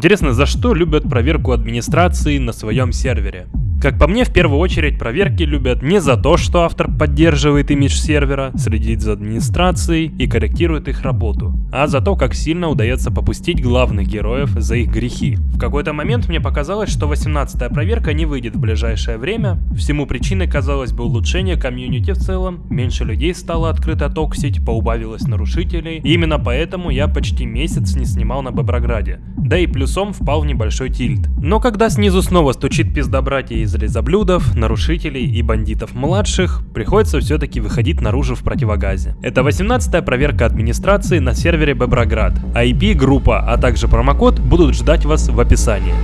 Интересно, за что любят проверку администрации на своем сервере? Как по мне, в первую очередь проверки любят не за то, что автор поддерживает имидж сервера, следит за администрацией и корректирует их работу, а за то, как сильно удается попустить главных героев за их грехи. В какой-то момент мне показалось, что 18-я проверка не выйдет в ближайшее время. Всему причиной, казалось бы, улучшение комьюнити в целом, меньше людей стало открыто токсить, поубавилось нарушителей, и именно поэтому я почти месяц не снимал на Боброграде. Да и плюсом впал в небольшой тильт. Но когда снизу снова стучит пиздобратья из лизоблюдов, нарушителей и бандитов младших, приходится все-таки выходить наружу в противогазе. Это 18-я проверка администрации на сервере Боброград. IP, группа, а также промокод будут ждать вас в описании.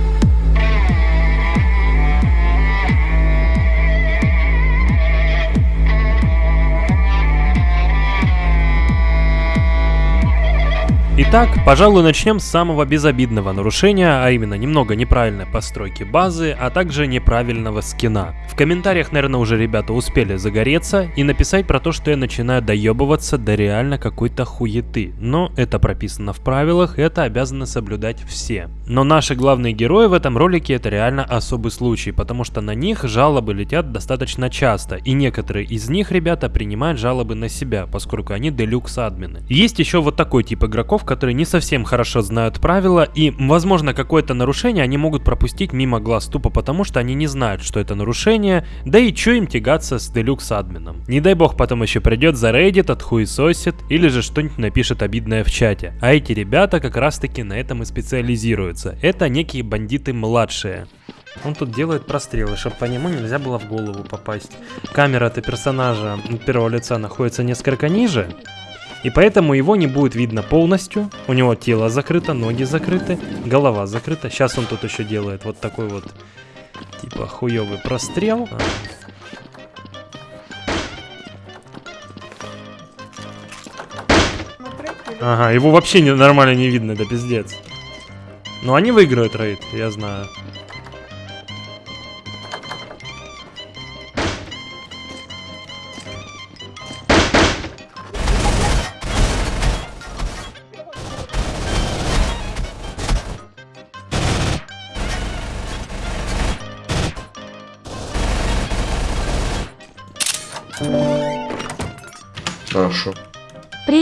Итак, пожалуй, начнем с самого безобидного нарушения, а именно немного неправильной постройки базы, а также неправильного скина. В комментариях, наверное, уже ребята успели загореться и написать про то, что я начинаю доебываться до реально какой-то хуеты. Но это прописано в правилах, это обязаны соблюдать все. Но наши главные герои в этом ролике это реально особый случай, потому что на них жалобы летят достаточно часто, и некоторые из них, ребята, принимают жалобы на себя, поскольку они делюкс админы. Есть еще вот такой тип игроков, которые не совсем хорошо знают правила, и, возможно, какое-то нарушение они могут пропустить мимо глаз тупо потому, что они не знают, что это нарушение, да и чё им тягаться с делюкс админом. Не дай бог потом еще придет за Reddit, отхуесосит, или же что-нибудь напишет обидное в чате. А эти ребята как раз таки на этом и специализируются. Это некие бандиты младшие. Он тут делает прострелы, чтобы по нему нельзя было в голову попасть. Камера-то персонажа первого лица находится несколько ниже, и поэтому его не будет видно полностью. У него тело закрыто, ноги закрыты, голова закрыта. Сейчас он тут еще делает вот такой вот, типа, хуёвый прострел. А. Ага, его вообще не, нормально не видно, да пиздец. Но они выиграют рейд, я знаю.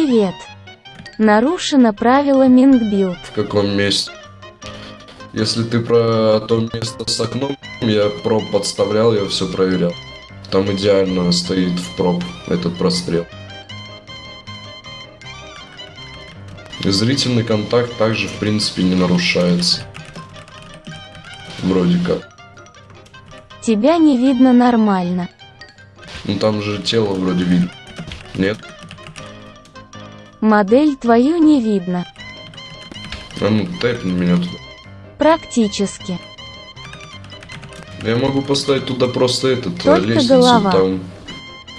Привет. Нарушено правило mingebuild. В каком месте? Если ты про то место с окном, я prop подставлял, я все проверял. Там идеально стоит в prop этот прострел. Зрительный контакт также, в принципе, не нарушается. Вроде как. Тебя не видно нормально. Ну там же тело вроде видно. Нет? Модель твою не видно. А ну, тэпни меня туда. Практически. Я могу поставить туда просто этот, Только лестницу, голова. там...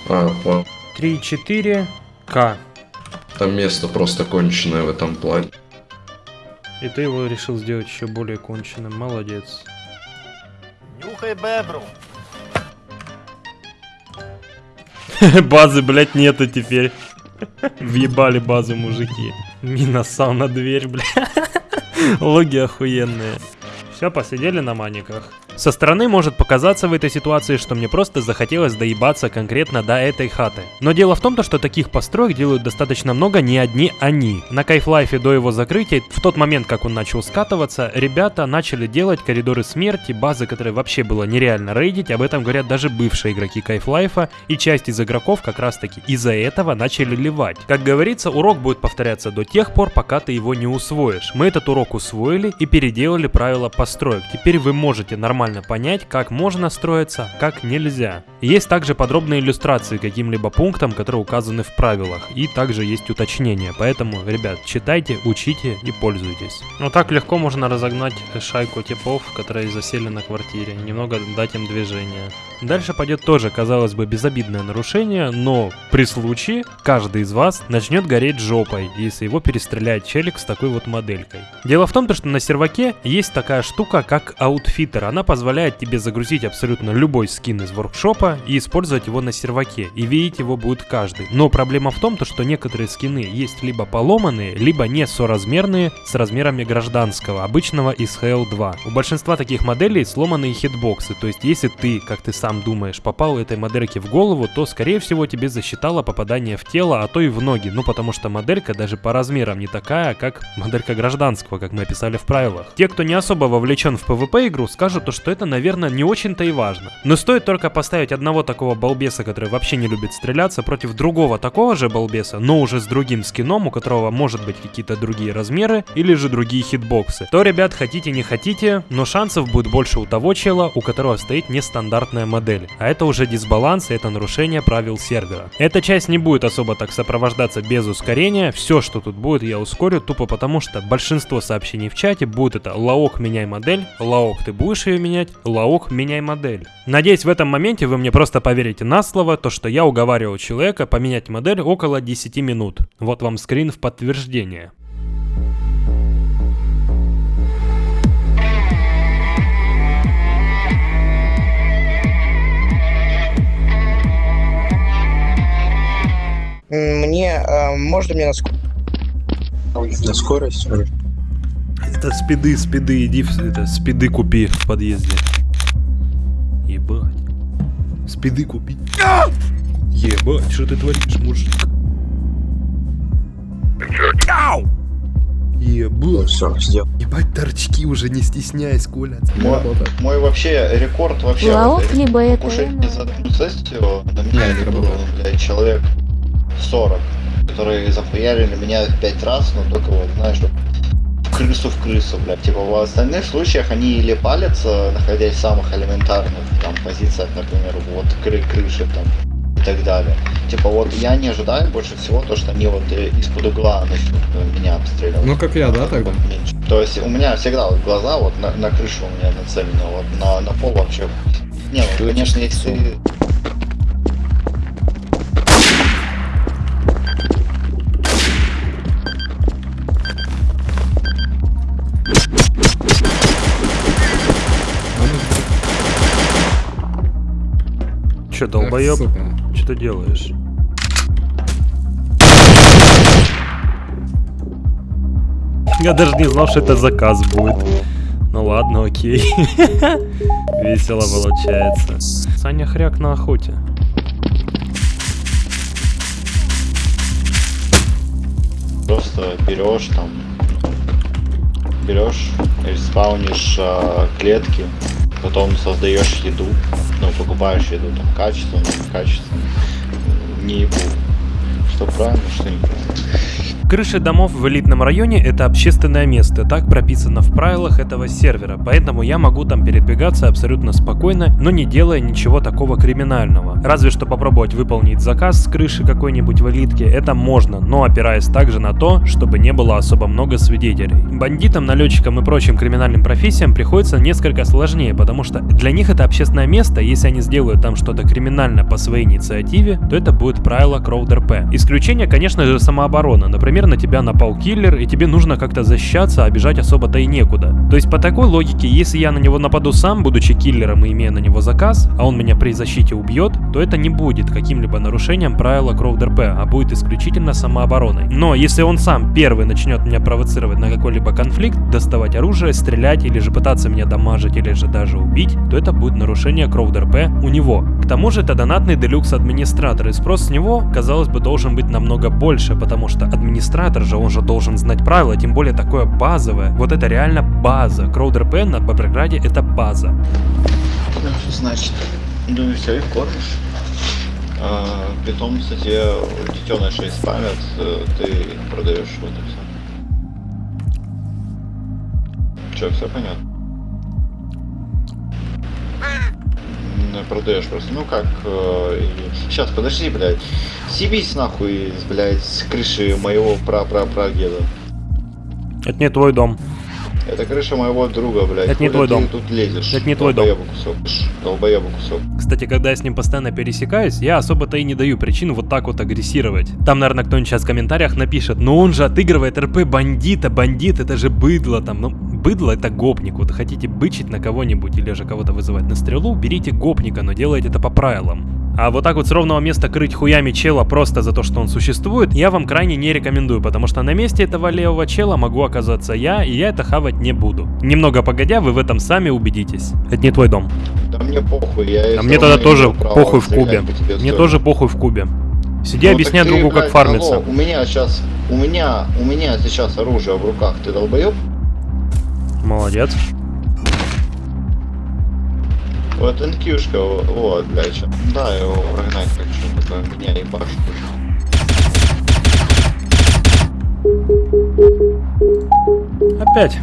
А, по... 3-4 К. там место просто конченое в этом плане. И ты его решил сделать еще более конченным. Молодец. Нюхай бебру. Базы, блядь, нету теперь. Въебали базу мужики. Мина на дверь, бля. Логи охуенные. Все, посидели на маниках. Со стороны может показаться в этой ситуации, что мне просто захотелось доебаться конкретно до этой хаты. Но дело в том, то, что таких построек делают достаточно много не одни они. На Кайфлайфе до его закрытия, в тот момент, как он начал скатываться, ребята начали делать коридоры смерти, базы, которые вообще было нереально рейдить, об этом говорят даже бывшие игроки Кайфлайфа, и часть из игроков как раз таки из-за этого начали ливать. Как говорится, урок будет повторяться до тех пор, пока ты его не усвоишь. Мы этот урок усвоили и переделали правила построек. Теперь вы можете нормально понять, как можно строиться, как нельзя. Есть также подробные иллюстрации к каким-либо пунктам, которые указаны в правилах, и также есть уточнения. Поэтому, ребят, читайте, учите и пользуйтесь. Вот так легко можно разогнать шайку типов, которые засели на квартире, немного дать им движение. Дальше пойдет тоже, казалось бы, безобидное нарушение, но при случае каждый из вас начнет гореть жопой, если его перестреляет челик с такой вот моделькой. Дело в том, то, что на серваке есть такая штука, как аутфиттер. Она позволяет тебе загрузить абсолютно любой скин из воркшопа и использовать его на серваке, и видеть его будет каждый. Но проблема в том, то, что некоторые скины есть либо поломанные, либо не соразмерные с размерами гражданского, обычного из HL2. У большинства таких моделей сломанные хитбоксы, то есть если ты, как ты сам думаешь, попал этой модельке в голову, то скорее всего тебе засчитало попадание в тело, а то и в ноги, ну потому что моделька даже по размерам не такая, как моделька гражданского, как мы описали в правилах. Те, кто не особо вовлечен в PvP игру, скажут то, что это, наверное, не очень-то и важно. Но стоит только поставить одного такого балбеса, который вообще не любит стреляться, против другого такого же балбеса, но уже с другим скином, у которого может быть какие-то другие размеры или же другие хитбоксы, то, ребят, хотите не хотите, но шансов будет больше у того чела, у которого стоит нестандартная модель. А это уже дисбаланс и это нарушение правил сервера. Эта часть не будет особо так сопровождаться без ускорения, все, что тут будет, я ускорю, тупо потому что большинство сообщений в чате будет это «Лаок, меняй модель», «Лаок, ты будешь ее менять», «Лаок, меняй модель». Надеюсь, в этом моменте вы мне просто поверите на слово, то, что я уговаривал человека поменять модель около 10 минут. Вот вам скрин в подтверждение. Мне, э, можно мне на скорость? На скорость? Это спиды, спиды, иди, это, спиды купи в подъезде. Ебать. Спиды купи. А! Ебать, что ты творишь, мужик? Ау! Ебать. Все, сделал. Ебать, торчки уже, не стесняясь, Коля. Мой, мой вообще рекорд вообще Лаок, вот, либо это... кушать за одну сессию на меня не было, блядь, человек 40, которые захуярили меня пять раз, но только вот, знаешь, вот крысу в крысу, блядь. Типа в остальных случаях они или палятся, находясь в самых элементарных там позициях, например, вот кры крыши там и так далее. Типа вот я не ожидаю больше всего то, что они вот э, из-под угла начнут э, меня обстреливать. Ну, как я, да, тогда? Меньше. То есть у меня всегда вот глаза вот на, на крышу у меня нацелены, вот на, на пол вообще. Не, ну конечно, если Че, долбоеб? Сука. Что ты делаешь? Я даже не знал, что это заказ будет. Ну ладно, окей. Весело получается. Саня хряк на охоте. просто берешь там, берешь, спаунишь а, клетки, потом создаешь еду, ну, покупаешь еду, там, качественно, качественно, не ебу. Что правильно, что неправильно. Крыши домов в элитном районе это общественное место, так прописано в правилах этого сервера, поэтому я могу там передвигаться абсолютно спокойно, но не делая ничего такого криминального. Разве что попробовать выполнить заказ с крыши какой-нибудь в элитке, это можно, но опираясь также на то, чтобы не было особо много свидетелей. Бандитам, налетчикам и прочим криминальным профессиям приходится несколько сложнее, потому что для них это общественное место, если они сделают там что-то криминальное по своей инициативе, то это будет правило CrowdRP. Исключение, конечно же, самооборона. Например, на тебя напал киллер, и тебе нужно как-то защищаться, а бежать особо-то и некуда. То есть по такой логике, если я на него нападу сам, будучи киллером и имея на него заказ, а он меня при защите убьет, то это не будет каким-либо нарушением правила CrowdRP, а будет исключительно самообороной. Но если он сам первый начнет меня провоцировать на какой-либо конфликт, доставать оружие, стрелять или же пытаться меня дамажить или же даже убить, то это будет нарушение CrowdRP у него. К тому же это донатный делюкс администратор, и спрос с него, казалось бы, должен быть намного больше, потому что администратор же, он же должен знать правила, тем более такое базовое. Вот это реально база. CrowdRP на Бобрграде это база. Что значит? Ну и все, их кормишь. А, питомцы тебе детенышей спамят, э, ты продаешь, вот и все. Че, все понятно? Продаешь просто, ну как, сейчас, подожди, блядь, съебись нахуй, блядь, с крыши моего пра-пра-прадеда. Это не твой дом. Это крыша моего друга, блядь. Это не твой дом. тут лезешь. Это не твой дом. Кусок. Долбоеба кусок. Кстати, когда я с ним постоянно пересекаюсь, я особо-то и не даю причин вот так вот агрессировать. Там, наверное, кто-нибудь сейчас в комментариях напишет, ну он же отыгрывает РП бандита, бандит, это же быдло там. Ну, быдло это гопник. Вот хотите бычить на кого-нибудь или же кого-то вызывать на стрелу, берите гопника, но делайте это по правилам. А вот так вот с ровного места крыть хуями чела просто за то, что он существует, я вам крайне не рекомендую, потому что на месте этого левого чела могу оказаться я, и я это хавать не буду. Немного погодя, вы в этом сами убедитесь. Это не твой дом. Да мне похуй, я... А мне тогда тоже похуй в кубе. Мне тоже похуй в кубе. Сиди, Ну, объясняй ты, другу, как фармиться. алло, у меня сейчас, у меня, у меня сейчас оружие в руках, ты долбоеб? Молодец. Вот инкюшка, вот, блядь. Да, его прогнать хочу, такое меня ебашит. Опять.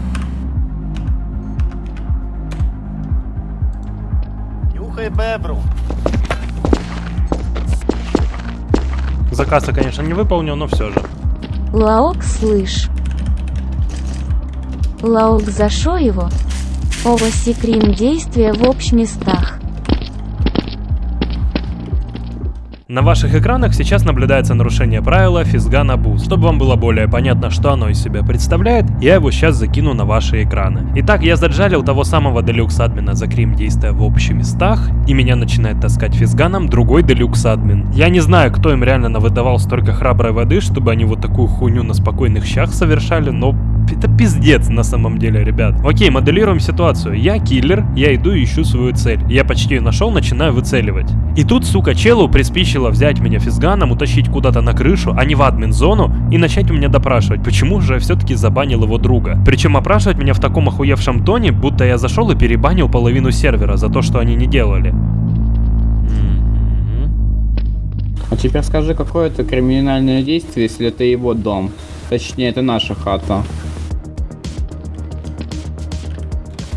Нюхай бебру. Заказ я, конечно, не выполнил, но все же. Лаок слышь. Лаок зашо его. Ова секрим действия в общ местах. На ваших экранах сейчас наблюдается нарушение правила физгана буст. Чтобы вам было более понятно, что оно из себя представляет, я его сейчас закину на ваши экраны. Итак, я заджалил того самого делюкс админа за крим действия в общих местах, и меня начинает таскать физганом другой делюкс админ. Я не знаю, кто им реально навыдавал столько храброй воды, чтобы они вот такую хуйню на спокойных щах совершали, но это пиздец на самом деле, ребят. Окей, моделируем ситуацию. Я киллер, я иду и ищу свою цель. Я почти ее нашел, начинаю выцеливать. И тут, сука, челу приспичило взять меня физганом, утащить куда-то на крышу, а не в админ-зону, и начать у меня допрашивать, почему же я все-таки забанил его друга. Причем опрашивать меня в таком охуевшем тоне, будто я зашел и перебанил половину сервера за то, что они не делали. А теперь скажи, какое это криминальное действие, если это его дом? Точнее, это наша хата.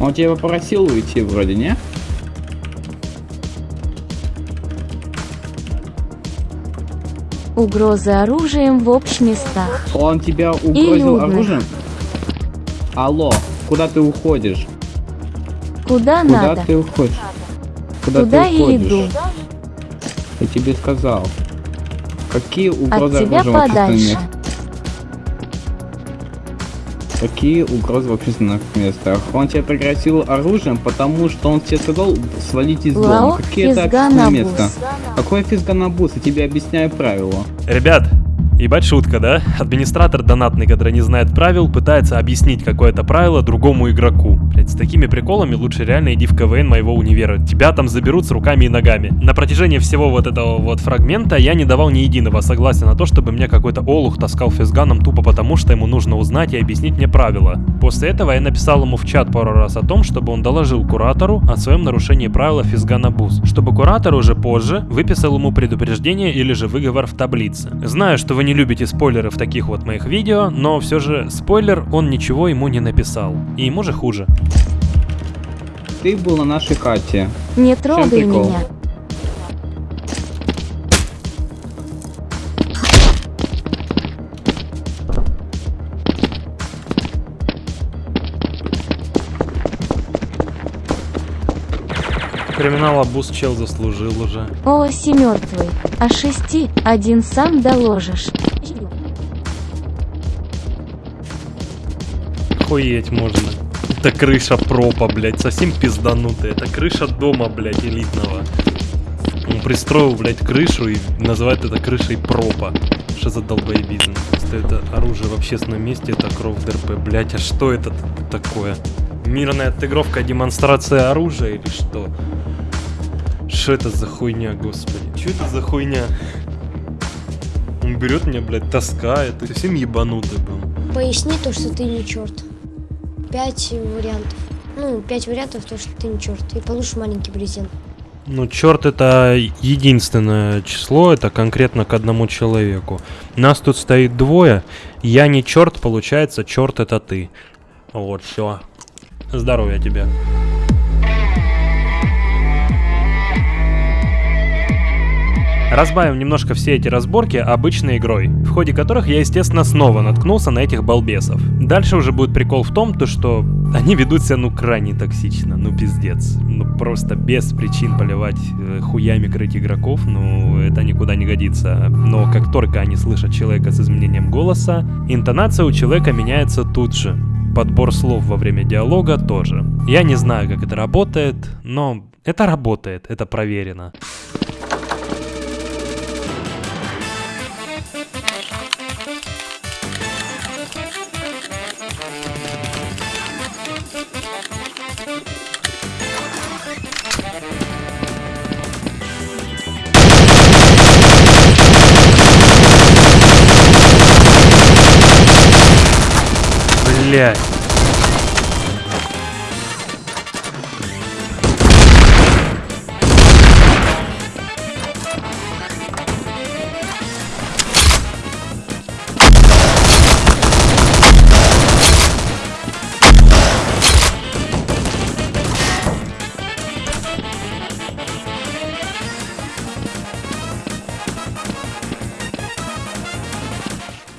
Он тебя попросил уйти вроде, не? Угрозы оружием в общ местах. Он тебя угрозил оружием? Алло, куда ты уходишь? Куда, Куда надо? ты уходишь? Куда Туда ты уходишь? иду. Я тебе сказал. Какие От угрозы тебя оружием в общественном подальше. Какие угрозы в общественных местах? Он тебя пригрозил оружием, потому что он тебе сказал свалить из дома. Какие это физганабус. общественное место? Какое физганабус? Я тебе объясняю правила. Ребят, ебать шутка, да? Администратор донатный, который не знает правил, пытается объяснить какое-то правило другому игроку. Блять, с такими приколами лучше реально иди в КВН моего универа. Тебя там заберут с руками и ногами. На протяжении всего вот этого вот фрагмента я не давал ни единого согласия на то, чтобы мне какой-то олух таскал физганом тупо потому, что ему нужно узнать и объяснить мне правила. После этого я написал ему в чат пару раз о том, чтобы он доложил куратору о своем нарушении правила физгана буз, чтобы куратор уже позже выписал ему предупреждение или же выговор в таблице. Знаю, что вы не любите спойлеры в таких вот моих видео, но все же спойлер, он ничего ему не написал. И ему же хуже. Ты был на нашей хате. Не трогай меня. Криминал абуз чел заслужил уже. О, оси мертвый. А шести, один сам доложишь. Охуеть можно. Это крыша пропа, блядь, совсем пизданутая. Это крыша дома, блядь, элитного. Он пристроил, блядь, крышу и называет это крышей пропа. Что за долбоебизм? Просто это оружие в общественном месте, это кровь ДРП. Блядь, а что это такое? Мирная отыгровка, демонстрация оружия или что? Что это за хуйня, господи? Что это за хуйня? Он берет меня, блядь, таскает. Ты совсем ебанутый был. Поясни то, что ты не черт. Пять вариантов. Ну, пять вариантов, то, что ты не черт. И получишь маленький презент. Ну, черт это единственное число, это конкретно к одному человеку. Нас тут стоит двое. Я не черт, получается, черт это ты. Вот, все. Здоровья тебе. Разбавим немножко все эти разборки обычной игрой, в ходе которых я, естественно, снова наткнулся на этих балбесов. Дальше уже будет прикол в том, то что они ведут себя, ну, крайне токсично, ну, пиздец. Ну, просто без причин поливать э, хуями крыть игроков, ну, это никуда не годится. Но как только они слышат человека с изменением голоса, интонация у человека меняется тут же. Подбор слов во время диалога тоже. Я не знаю, как это работает, но это работает, это проверено. Блять.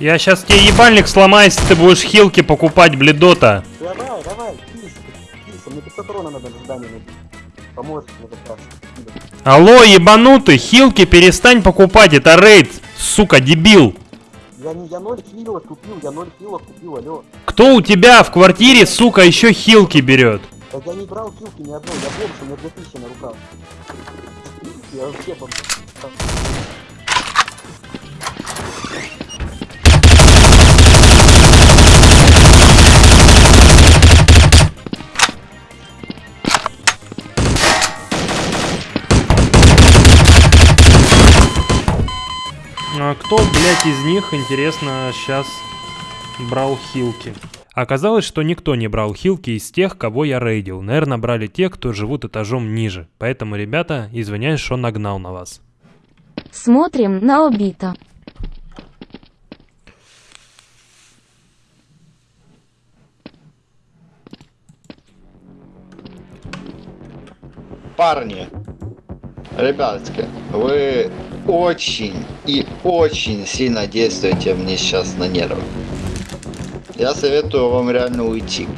Я сейчас тебе ебальник сломаю, если ты будешь хилки покупать, бледота. Давай, давай, кись, кись, мне 500 урона надо в здании найти. Поможешь мне как раз. Алло, ебанутый, хилки перестань покупать, это рейд, сука, дебил. Я не, я ноль хилов купил, я ноль хилов купил, алло. Кто у тебя в квартире, сука, еще хилки берет? Так я не брал хилки ни одной, я бомж, у меня 2000 на руках. Я вообще бомж. Кто, блядь, из них, интересно, сейчас брал хилки? Оказалось, что никто не брал хилки из тех, кого я рейдил. Наверное, брали те, кто живут этажом ниже. Поэтому, ребята, извиняюсь, что нагнал на вас. Смотрим на Обито. Парни, ребятки, вы очень и очень сильно действуете мне сейчас на нервы. Я советую вам реально уйти.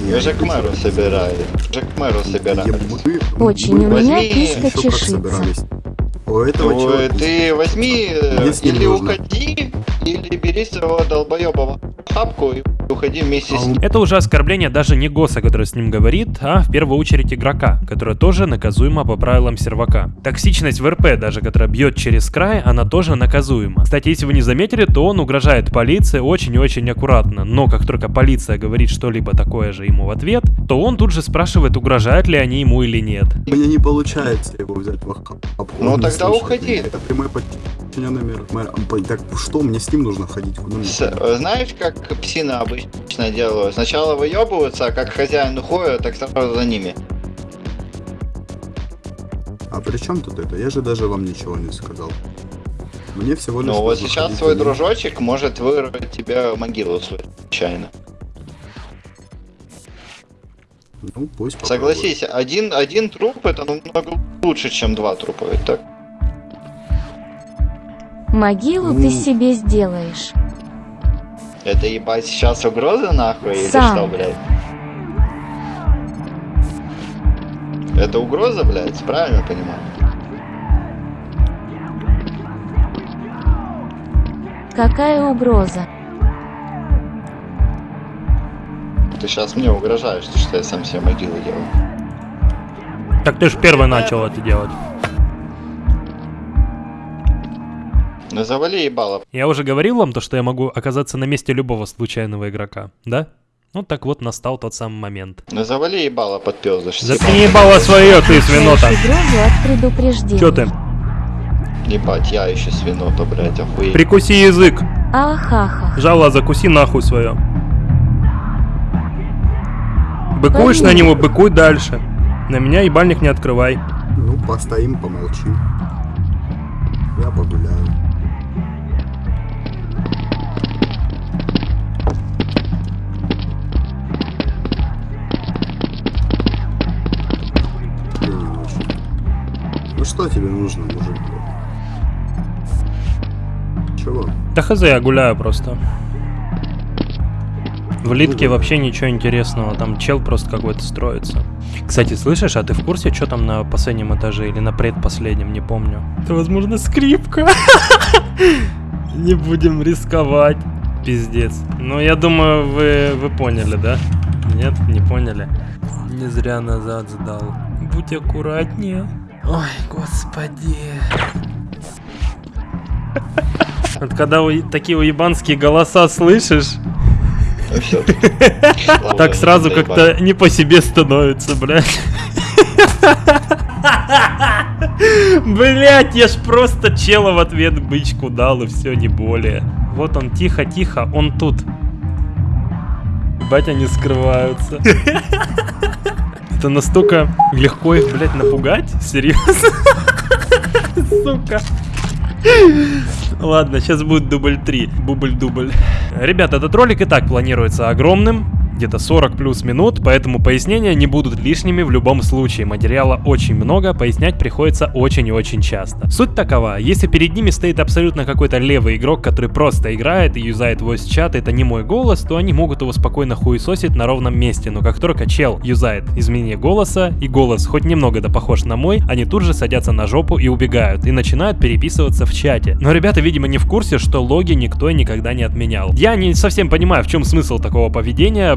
Вы же к мэру собирали. Уже к мэру собирали. Очень у меня Возьми, киска собирались? У этого Ну, чувака ты возьми, ним или нужно. уходи, или бери своего долбоеба в хапку и уходи вместе с ним. Это уже оскорбление даже не Госа, который с ним говорит, а в первую очередь игрока, которая тоже наказуема по правилам сервака. Токсичность в РП, даже которая бьет через край, она тоже наказуема. Кстати, если вы не заметили, то он угрожает полиции очень и очень аккуратно, но как только полиция говорит что-либо такое же ему в ответ, то он тут же спрашивает, угрожают ли они ему или нет. У меня не получается его взять в охапку. Ну, тогда уходи. Это прямой подчиненный мэр. мэра. П- Так что, мне с ним нужно ходить? Куда мне? С- э, знаешь, как псины обычно делают? Сначала выебываются, а как хозяин уходит, так сразу за ними. А при чем тут это? Я же даже вам ничего не сказал. Мне всего лишь Ну вот сейчас за ним. дружочек может вырвать тебе могилу случайно. Ну, пусть попробует. Согласись, один, один труп это намного лучше, чем два трупа, ведь так? Могилу ты себе сделаешь. Это ебать сейчас угроза нахуй или Сам. что, блядь? Это угроза, блядь, правильно понимаю? Какая угроза? Ты сейчас мне угрожаешь, что я сам себе могилу делаю. Так ты же первый начал это делать. Ну завали ебало. Я уже говорил вам то, что я могу оказаться на месте любого случайного игрока, да? Ну так вот настал тот самый момент. Ну завали ебало под пёздыш. Заткни ебало свое, ты свинота. Чё ты? Ебать, я еще свинота, блядь, охуеть. Прикуси язык. Ахаха. Жало, закуси нахуй свое. Быкуешь на него, быкуй дальше. На меня ебальник не открывай. Ну, постоим, помолчим. Я погуляю. Что тебе нужно, мужик? Чего? Да хз, я гуляю просто. В Литке вообще ничего интересного, там чел просто какой-то строится. Кстати, слышишь, а ты в курсе, что там на последнем этаже или на предпоследнем, не помню? Это, возможно, скрипка. Не будем рисковать. Пиздец. Ну, я думаю, вы, вы поняли, да? Нет, не поняли. Не зря назад сдал. Будь аккуратнее. Ой, господи. Вот когда такие уебанские голоса слышишь, так сразу как-то не по себе становится, блядь. Блять, я ж просто чела в ответ бычку дал и все, не более. Вот он, тихо-тихо, он тут. Бать, они скрываются. Это настолько легко их, блядь, напугать? Серьезно? Сука. Ладно, сейчас будет дубль 3. Бубль-дубль. Ребята, этот ролик и так планируется огромным. Где-то 40 плюс минут, поэтому пояснения не будут лишними в любом случае. Материала очень много, пояснять приходится очень и очень часто. Суть такова, если перед ними стоит абсолютно какой-то левый игрок, который просто играет и юзает voice чат, это не мой голос, то они могут его спокойно хуесосить на ровном месте. Но как только чел юзает изменение голоса, и голос хоть немного да похож на мой, они тут же садятся на жопу и убегают, и начинают переписываться в чате. Но ребята, видимо, не в курсе, что логи никто никогда не отменял. Я не совсем понимаю, в чем смысл такого поведения,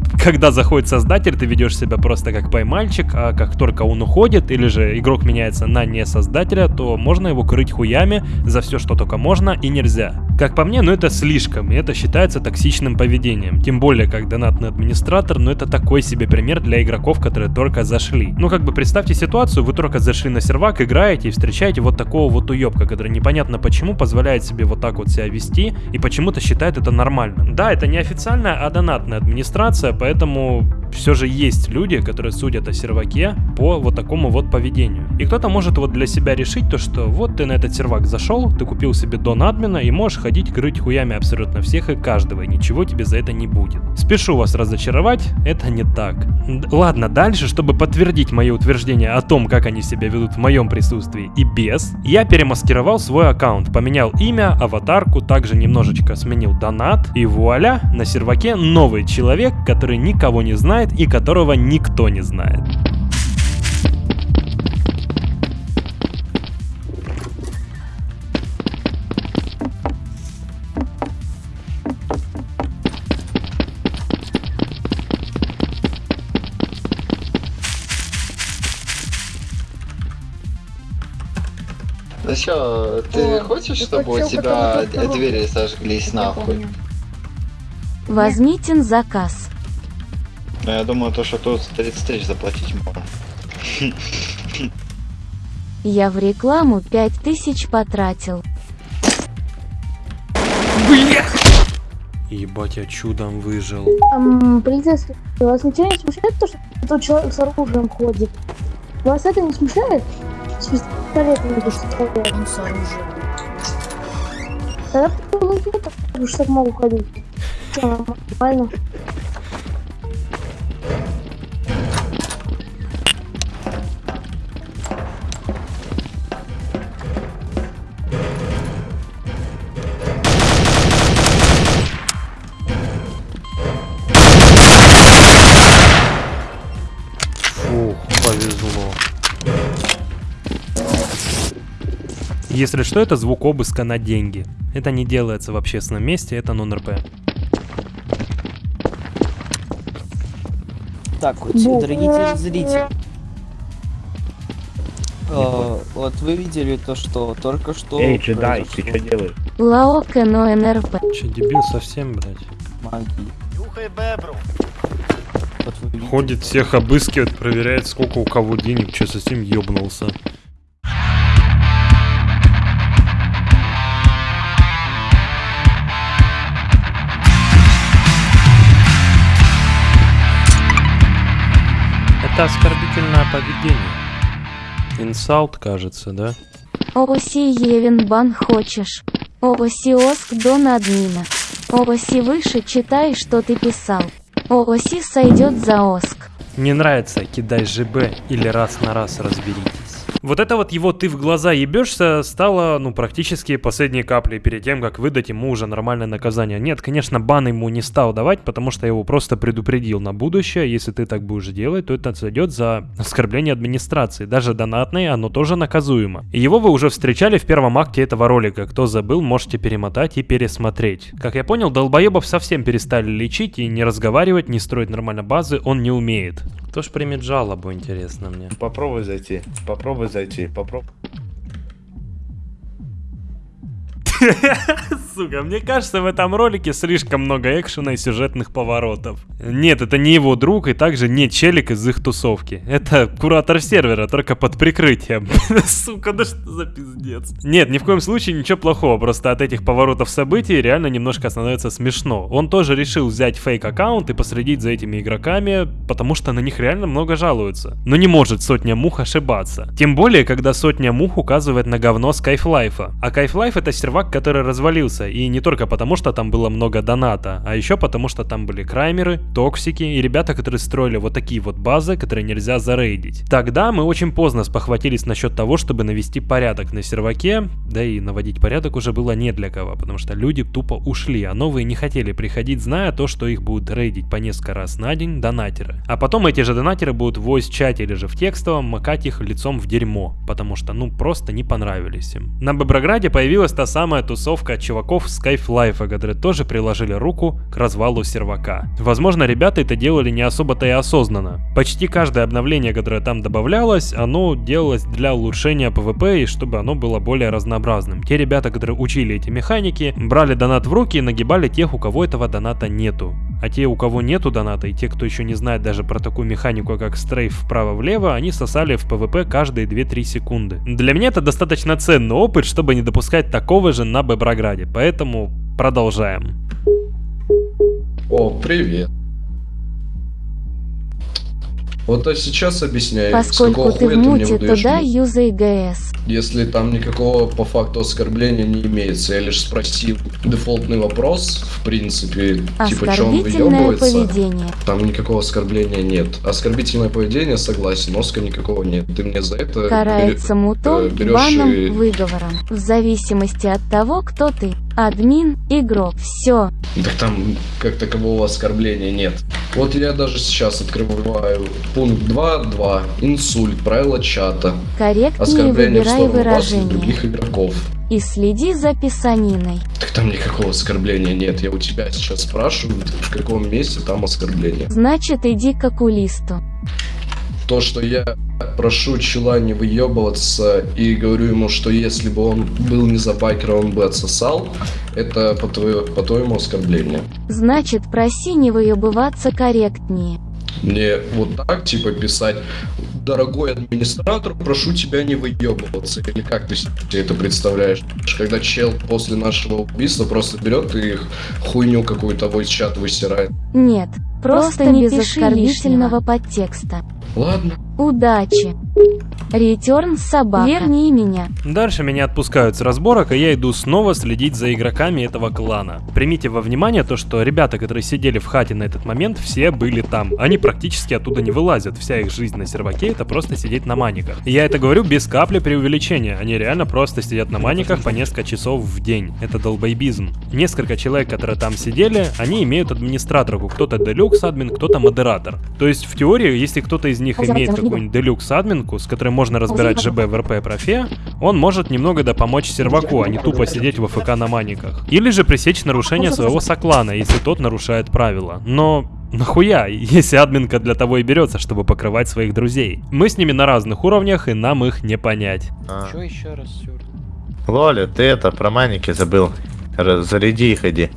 когда заходит создатель, ты ведешь себя просто как поймальчик, а как только он уходит, или же игрок меняется на не создателя, то можно его крыть хуями за все, что только можно и нельзя. Как по мне, ну это слишком, и это считается токсичным поведением. Тем более, как донатный администратор, но это такой себе пример для игроков, которые только зашли. Ну как бы представьте ситуацию, вы только зашли на сервак, играете и встречаете вот такого вот уебка, который непонятно почему позволяет себе вот так вот себя вести и почему-то считает это нормальным. Да, это не официальная, а донатная администрация, поэтому все же есть люди, которые судят о серваке по вот такому вот поведению. И кто-то может вот для себя решить то, что вот ты на этот сервак зашел, ты купил себе дон админа и можешь ходить крыть хуями абсолютно всех и каждого, и ничего тебе за это не будет. Спешу вас разочаровать, это не так. Ладно, дальше, чтобы подтвердить мои утверждения о том, как они себя ведут в моем присутствии и без, я перемаскировал свой аккаунт, поменял имя, аватарку, также немножечко сменил донат, и вуаля, на серваке новый человек, который никого не знает и которого никто не знает. Ну чё, ты О, хочешь, ты чтобы у хотел тебя какого-то того? двери сожглись нахуй? Возьмите заказ. Ну я думаю, то, что тут 30 тысяч заплатить можно. Я в рекламу 5000 потратил. Ебать, я чудом выжил. Эм, принцесса, вас ничего не смущает то, что тут человек с оружием ходит? Вас это не смущает? С пистолетом идешь с оружием. С оружием. Тогда потому что так могу ходить. Всё нормально. Если что, это звук обыска на деньги. Это не делается в общественном месте, это нон-РП. Так, вот, дорогие зрители. Э, вот вы видели то, что только что Эй, джедай, ты что делаешь? Лаока но НРП. Че, дебил совсем, блядь? магии. Нюхай бебру. Вот. Ходит, всех обыскивает, проверяет, сколько у кого денег, че совсем ёбнулся. Это оскорбительное поведение. Инсалт, кажется, да? Оси Евин бан хочешь. Оси Оск Дон админа. Оси выше читай, что ты писал. Оси сойдет за Оск. Не нравится, кидай ЖБ или раз на раз разберитесь. Вот это вот его «ты в глаза ебешься» стало, ну, практически последней каплей перед тем, как выдать ему уже нормальное наказание. Нет, конечно, бан ему не стал давать, потому что я его просто предупредил на будущее. Если ты так будешь делать, то это сойдет за оскорбление администрации. Даже донатное, оно тоже наказуемо. И его вы уже встречали в первом акте этого ролика. Кто забыл, можете перемотать и пересмотреть. Как я понял, долбоебов совсем перестали лечить и не разговаривать, не строить нормально базы он не умеет. Кто ж примет жалобу, интересно мне. Попробуй зайти, попробуй зайти, попробуй. Сука, мне кажется, в этом ролике слишком много экшена и сюжетных поворотов. Нет, это не его друг и также не челик из их тусовки. Это куратор сервера, только под прикрытием. Сука, да что за пиздец. Нет, ни в коем случае ничего плохого, просто от этих поворотов событий реально немножко становится смешно. Он тоже решил взять фейк-аккаунт и последить за этими игроками, потому что на них реально много жалуются. Но не может сотня мух ошибаться. Тем более, когда сотня мух указывает на говно Скайфлайфа. А Кайфлайф это сервак, который развалился, и не только потому, что там было много доната, а еще потому, что там были краймеры, токсики и ребята, которые строили вот такие вот базы, которые нельзя зарейдить. Тогда мы очень поздно спохватились насчет того, чтобы навести порядок на серваке, да и наводить порядок уже было не для кого, потому что люди тупо ушли, а новые не хотели приходить, зная то, что их будут рейдить по несколько раз на день донатеры. А потом эти же донатеры будут в voice-чате или же в текстовом макать их лицом в дерьмо, потому что ну просто не понравились им. На Боброграде появилась та самая тусовка чуваков с Life, которые тоже приложили руку к развалу сервака. Возможно, ребята это делали не особо-то и осознанно. Почти каждое обновление, которое там добавлялось, оно делалось для улучшения PvP и чтобы оно было более разнообразным. Те ребята, которые учили эти механики, брали донат в руки и нагибали тех, у кого этого доната нету. А те, у кого нету доната, и те, кто еще не знает даже про такую механику, как стрейф вправо-влево, они сосали в PvP каждые 2-3 секунды. Для меня это достаточно ценный опыт, чтобы не допускать такого же на Беброграде, поэтому продолжаем. О, привет. Вот а сейчас объясняю, Поскольку с ты в ты муте, выдаешь туда юзай ГС. Если там никакого по факту оскорбления не имеется, я лишь спросил дефолтный вопрос, в принципе, типа, что он выебывается. поведение. Там никакого оскорбления нет. Оскорбительное поведение, согласен, носка никакого нет. Ты мне за это Карается мутом, э, берёшь баном, и- выговором. В зависимости от того, кто ты. Админ, игрок, все. Так там как такового оскорбления нет. Вот я даже сейчас открываю пункт 2.2. Инсульт, правила чата. Корректнее выбирай выражение. других игроков. И следи за писаниной. Так там никакого оскорбления нет. Я у тебя сейчас спрашиваю, в каком месте там оскорбление. Значит, иди к окулисту. То, что я прошу чела не выебываться и говорю ему, что если бы он был не за байкера, он бы отсосал, это по, твоё- по твоему оскорблению. Значит, проси не выебываться корректнее. Мне вот так, типа, писать, дорогой администратор, прошу тебя не выебываться. Или как ты себе это представляешь? Когда чел после нашего убийства просто берет и хуйню какую-то в чат высирает. Нет, просто, Просто не без пиши оскорбительного подтекста. Ладно. Удачи. Ретерн собака. Верни меня. Дальше меня отпускают с разборок, и я иду снова следить за игроками этого клана. Примите во внимание то, что ребята, которые сидели в хате на этот момент, все были там. Они практически оттуда не вылазят. Вся их жизнь на серваке это просто сидеть на маниках. И я это говорю без капли преувеличения. Они реально просто сидят на маниках по несколько часов в день. Это долбоебизм. Несколько человек, которые там сидели, они имеют администраторку. Кто-то делюкс админ, кто-то модератор. То есть в теории, если кто-то из них имеет какую-нибудь делюкс админку, с которой можно разбирать ЖБ в РП профе, он может немного да помочь серваку, а не тупо сидеть в АФК на маниках. Или же пресечь нарушение своего соклана, если тот нарушает правила. Но Нахуя, если админка для того и берется, чтобы покрывать своих друзей. Мы с ними на разных уровнях, и нам их не понять. А. Что еще раз, Сюр? Лоля, ты это, про маники забыл. Р- Заряди их, иди.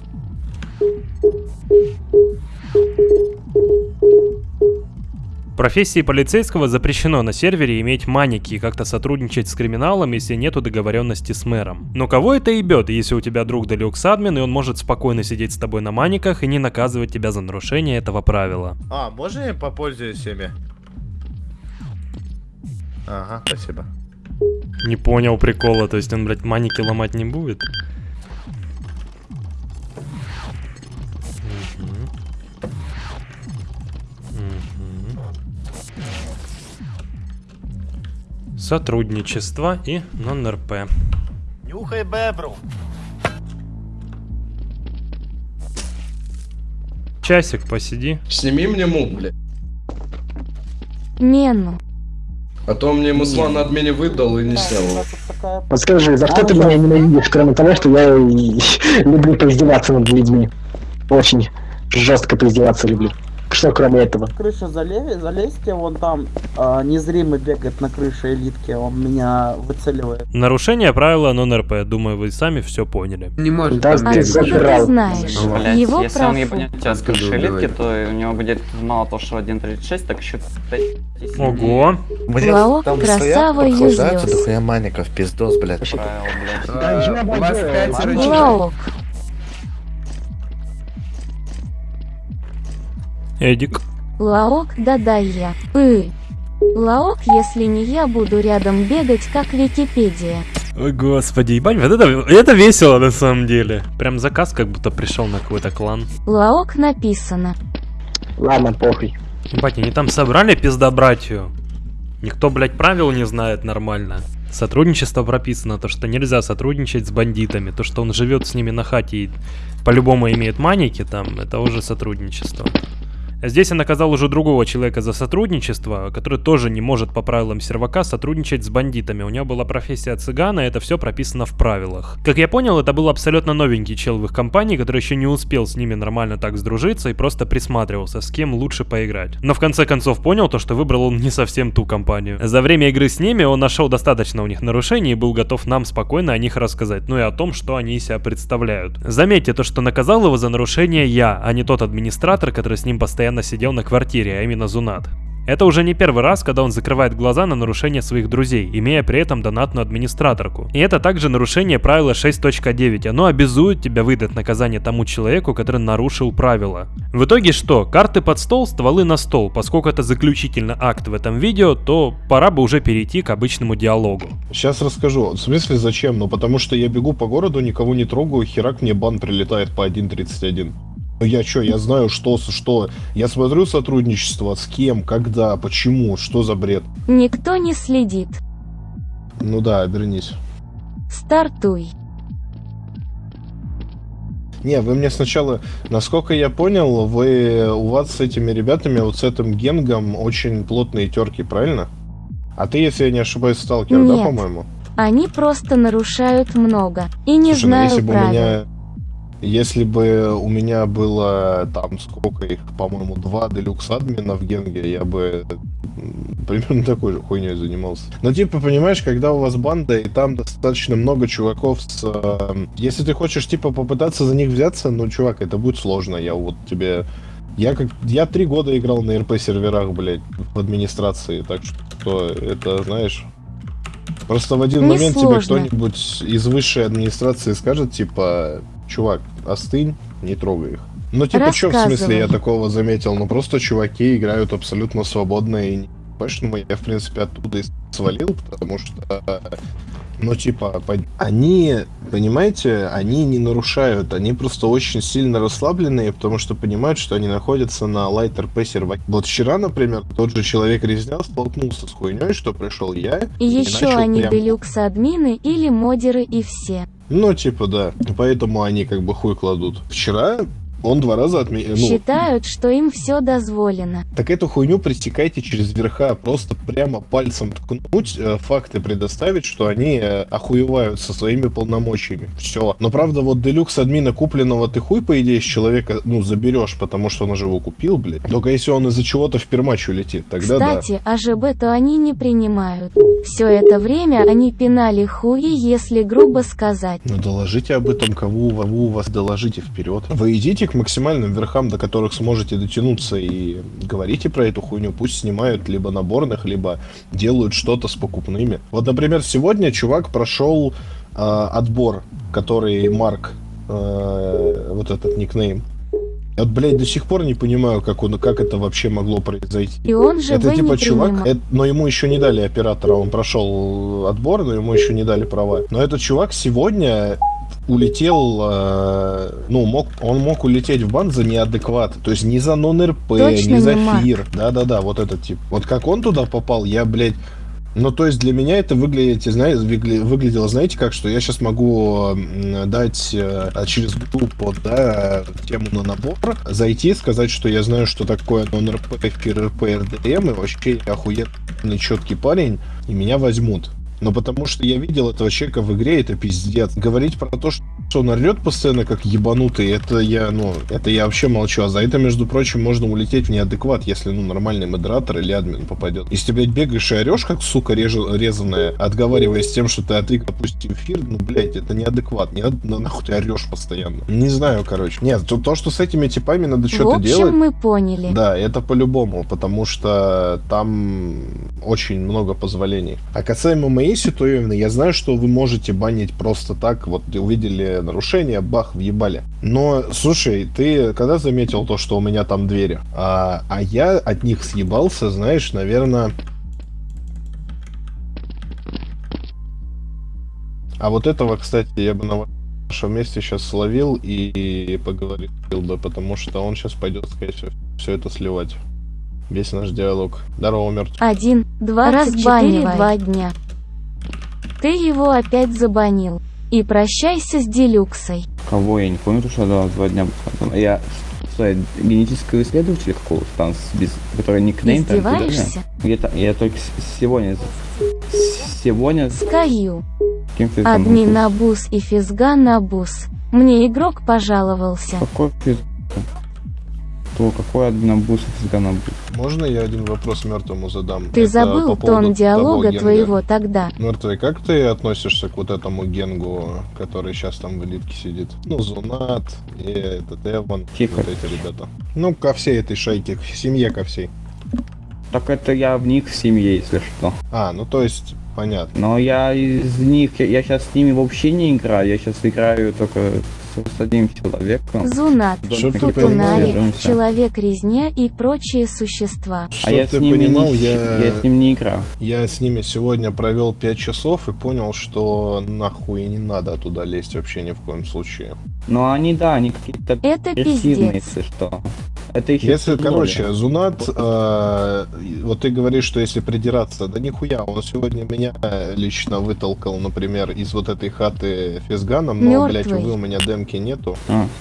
Профессии полицейского запрещено на сервере иметь маники и как-то сотрудничать с криминалом, если нету договоренности с мэром. Но кого это ебет, если у тебя друг делюкс админ, и он может спокойно сидеть с тобой на маниках и не наказывать тебя за нарушение этого правила? А, можно я попользуюсь ими? Ага, спасибо. Не понял прикола, то есть он, блядь, маники ломать не будет? Сотрудничество и нон-РП. Нюхай бебру. Часик посиди. Сними мне мул, блядь. Мену. А то мне Муслан на админе выдал и не снял. Подскажи, за что ты меня ненавидишь, кроме того, что я люблю поиздеваться над людьми? Очень жестко поиздеваться люблю. Что кроме этого? Крыша залеви, залезьте, вон там а, незримый бегает на крыше элитки, он меня выцеливает. Нарушение правила нон-РП. Думаю, вы сами все поняли. Не может Да, там ты знаешь? Блядь, Его если он профу. ебанет тебя с крыши элитки, то у него будет мало того, что 1.36, так еще 5 Ого. Лаок, красава, юзлёс. дохуя маников, пиздос, блядь. правил, блядь. А. Лаок. Эдик. Лаок, да-да я. И. Лаок, если не я буду рядом бегать, как Википедия. Ой, господи, ебать, вот это, это весело на самом деле. Прям заказ как будто пришел на какой-то клан. Лаок написано. Ладно, похуй. Ебать, они там собрали пиздобратью. Никто, блядь, правил не знает нормально. Сотрудничество прописано, то, что нельзя сотрудничать с бандитами. То, что он живет с ними на хате и по-любому имеет маники там, это уже сотрудничество. А Здесь я наказал уже другого человека за сотрудничество, который тоже не может по правилам сервака сотрудничать с бандитами. У него была профессия цыгана, это все прописано в правилах. Как я понял, это был абсолютно новенький чел в их компании, который еще не успел с ними нормально так сдружиться и просто присматривался, с кем лучше поиграть. Но в конце концов понял то, что выбрал он не совсем ту компанию. За время игры с ними он нашел достаточно у них нарушений и был готов нам спокойно о них рассказать, ну и о том, что они себя представляют. Заметьте то, что наказал его за нарушение я, а не тот администратор, который с ним постоянно сидел на квартире, а именно Зунат. Это уже не первый раз, когда он закрывает глаза на нарушение своих друзей, имея при этом донатную администраторку. И это также нарушение правила 6.9. Оно обязует тебя выдать наказание тому человеку, который нарушил правила. В итоге что? Карты под стол, стволы на стол. Поскольку это заключительный акт в этом видео, то пора бы уже перейти к обычному диалогу. Сейчас расскажу. В смысле зачем? Ну потому что я бегу по городу, никого не трогаю, херак мне бан прилетает по 1.31. Ну я чё, я знаю, что, что. Я смотрю сотрудничество, с кем, когда, почему, что за бред. Никто не следит. Ну да, обернись. Стартуй. Не, вы мне сначала, насколько я понял, вы у вас с этими ребятами, вот с этим генгом очень плотные терки, правильно? А ты, если я не ошибаюсь, сталкер, да, Нет. по-моему? Они просто нарушают много. И не Слушай, ну знаю если бы у правил. меня, если бы у меня было там сколько их, по-моему, два делюкс админа в Генге, я бы примерно такой же хуйней занимался. Но типа, понимаешь, когда у вас банда и там достаточно много чуваков с... э, Если ты хочешь типа попытаться за них взяться, ну, чувак, это будет сложно. Я вот тебе... Я как я три года играл на РП серверах, блядь, в администрации, так что это, знаешь, Просто в один Не момент тебе сложно. кто-нибудь из высшей администрации скажет, типа, чувак, остынь, не трогай их. Ну, типа, что в смысле я такого заметил? Ну, просто чуваки играют абсолютно свободно и Поэтому я, в принципе, оттуда и свалил, потому что, ну, типа, они, понимаете, они не нарушают, они просто очень сильно расслабленные, потому что понимают, что они находятся на лайт РП серваке. Вот вчера, например, тот же человек резня столкнулся с хуйней, что пришел я И еще начал они прям- делюкс-админы или модеры и все. Ну, типа, да. Поэтому они как бы хуй кладут. Вчера он два раза отменил. Ну, Считают, что им все дозволено. так эту хуйню пресекайте через верха. Просто прямо пальцем ткнуть, э, факты предоставить, что они э, охуевают со своими полномочиями. Все. Но правда, вот делюкс админа купленного ты хуй, по идее, с человека, ну, заберешь, потому что он уже его купил, блядь. Только если он из-за чего-то в пермач улетит, тогда да. Кстати, АЖБ-то они не принимают. Все это время они пинали хуи, если грубо сказать. Ну доложите об этом, кого кого у вас доложите вперед. Вы идите к максимальным верхам, до которых сможете дотянуться и говорите про эту хуйню. Пусть снимают либо наборных, либо делают что-то с покупными. Вот, например, сегодня чувак прошел э, отбор, который Марк, э, вот этот никнейм. Вот, блядь, до сих пор не понимаю, как, он, как это вообще могло произойти. И он же Это типа чувак, принимал. это- но ему еще не дали оператора, он прошел отбор, но ему еще не дали права. Но этот чувак сегодня улетел, э, ну, мог, он мог улететь в бан за неадекват, то есть не за нон-РП, не за не фир, да-да-да, вот этот тип. Вот как он туда попал, я, блядь, Ну, то есть для меня это выглядит, знаете, выгля- выглядело, знаете, как, что я сейчас могу дать э, через группу, да, тему на набор, зайти, сказать, что я знаю, что такое нон-РП, РП, РДМ, и вообще я охуенный четкий парень, и меня возьмут. Но потому что я видел этого человека в игре, это пиздец. Говорить про то, что он орет постоянно как ебанутый, это я, ну, это я вообще молчу. А за это, между прочим, можно улететь в неадекват, если, ну, нормальный модератор или админ попадет. Если ты, блядь, бегаешь и орешь, как, сука, реж- резаная, отговариваясь тем, что ты отык, допустим, эфир, ну, блядь, это неадекват. Не ну, нахуй ты орешь постоянно. Не знаю, короче. Нет, то, то, что с этими типами надо В что-то общем, делать... мы поняли. Да, это по-любому, потому что там очень много позволений. А касаемо моей ситуации, я знаю, что вы можете банить просто так, вот увидели нарушение, бах, въебали. Но, слушай, ты когда заметил то, что у меня там двери? А, а я от них съебался, знаешь, наверное... А вот этого, кстати, я бы на вашем месте сейчас словил и поговорил бы, потому что он сейчас пойдет, скорее всего, все это сливать. Весь наш диалог. Здорово, мертв. Один, два, разбанили два дня. Ты его опять забанил. И прощайся с Делюксой. Кого я не помню, потому что да, два дня. Я что, я генетического исследователя какого-то там, без, который никнейм там, куда Издеваешься? я? Я, я только сегодня, сегодня Скаю. кем-то там... Админ Абус и Физган Абус. Мне игрок пожаловался. Какой физ... Кто, какой админабус и физганабус? Можно я один вопрос мертвому задам? Ты Это забыл по тон диалога твоего тогда. Мертвый, как ты относишься к вот этому генгу, который сейчас там в элитке сидит? Ну, Зунат и этот Эван, вот эти ребята. Ну, ко всей этой шайке, к семье ко всей. Так это я в них в семье, если что. А, ну то есть, понятно. Но я из них, я, сейчас с ними вообще не играю, я сейчас играю только с, одним человеком. Зунат, ты Тутунари, понимал. Человек-резня и прочие существа. А я Чтоб с ними понимал, не- я... я с ним не играл. Я с ними сегодня провел 5 часов и понял, что нахуй не надо туда лезть вообще ни в коем случае. Но они, да, они какие-то Это пиздец. что. Это их Если, короче, Зунат, э, вот ты говоришь, что если придираться, да нихуя, он сегодня меня лично вытолкал, например, из вот этой хаты физганом, но, блядь, Мёртвый. увы, у меня демки нету.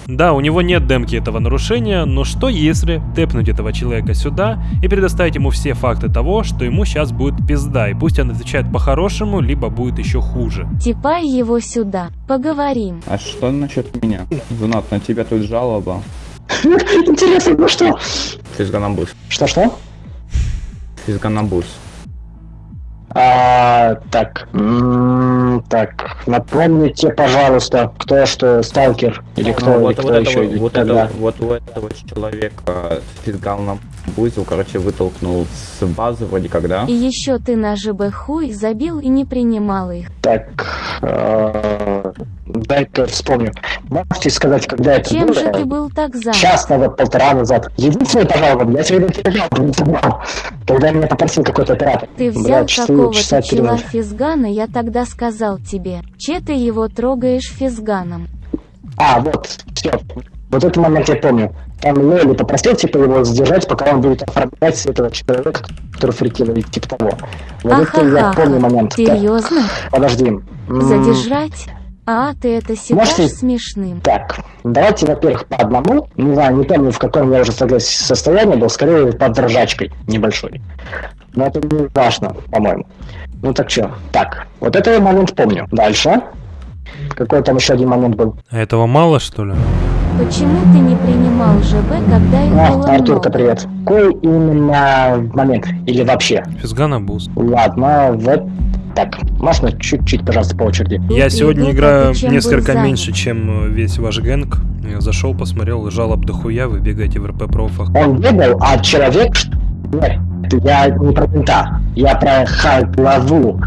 Да, у него нет демки этого нарушения, но что если тэпнуть этого человека сюда и предоставить ему все факты того, что ему сейчас будет пизда, и пусть он отвечает по-хорошему, либо будет еще хуже. Типай его сюда. Поговорим. А что насчет меня? Зунат, на тебя тут жалоба. Интересно, ну что? Физганабус. Что-что? Физганабус. А, так, так, напомните, пожалуйста, кто что, сталкер или кто, Ну, или вот, кто вот, еще, этого, или вот, этого, вот у этого человека физгал бузил, короче, вытолкнул с базы вроде когда. И еще ты на ЖБ хуй забил и не принимал их. Так, э, дай-ка вспомню. Можете сказать, когда это Чем было? же ты был так занят? Час назад, полтора назад. Единственное, пожалуйста, я сегодня телеграм не собрал, когда меня попросил какой-то оператор. Ты взял какого-то чела физгана, я тогда сказал тебе. Че ты его трогаешь физганом? А, вот, все. Вот этот момент я помню. Там Лейли попросил, типа, его задержать, пока он будет оформлять этого человека, который фрикил, или типа того. Вот это я помню момент. Серьезно? подожди. М, Задержать? А ты это считаешь Можете- смешным? Так, давайте, во-первых, по одному. Не знаю, не помню, в каком я уже состоянии был, скорее под ржачкой небольшой. Но это не важно, по-моему. Ну так что, так, вот это я момент помню. Дальше. Какой там еще один момент был? А этого мало, что ли? Почему ты не принимал ЖБ, когда их А, было Артурка, много? привет. Какой именно момент? Или вообще? Физгана буз. Ладно, вот так. Можно чуть-чуть, пожалуйста, по очереди? Я сегодня играю несколько меньше, чем э, весь ваш гэнг. Я зашел, посмотрел, жалоб дохуя, вы бегаете в РП-профах. Он бегал, а человек... Нет, я не про мента. Я про ха- главу.